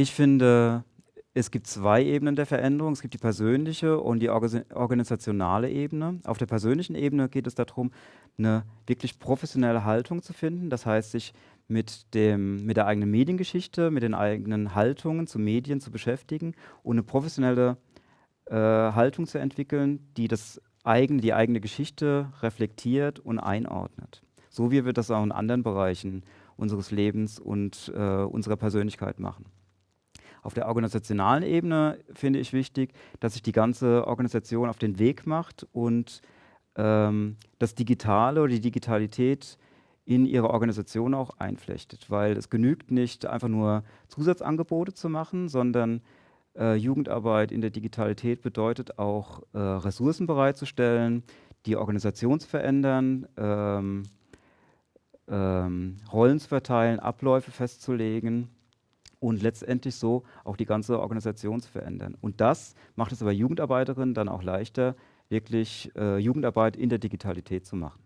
Ich finde, es gibt zwei Ebenen der Veränderung. Es gibt die persönliche und die organisationale Ebene. Auf der persönlichen Ebene geht es darum, eine wirklich professionelle Haltung zu finden. Das heißt, sich mit, dem, mit der eigenen Mediengeschichte, mit den eigenen Haltungen zu Medien zu beschäftigen und eine professionelle äh, Haltung zu entwickeln, die das eigene, die eigene Geschichte reflektiert und einordnet. So wie wir das auch in anderen Bereichen unseres Lebens und äh, unserer Persönlichkeit machen. Auf der organisationalen Ebene finde ich wichtig, dass sich die ganze Organisation auf den Weg macht und ähm, das Digitale oder die Digitalität in ihre Organisation auch einflechtet, weil es genügt nicht einfach nur Zusatzangebote zu machen, sondern äh, Jugendarbeit in der Digitalität bedeutet auch äh, Ressourcen bereitzustellen, die Organisation zu verändern, ähm, ähm, Rollen zu verteilen, Abläufe festzulegen und letztendlich so auch die ganze Organisation zu verändern. Und das macht es aber Jugendarbeiterinnen dann auch leichter, wirklich äh, Jugendarbeit in der Digitalität zu machen.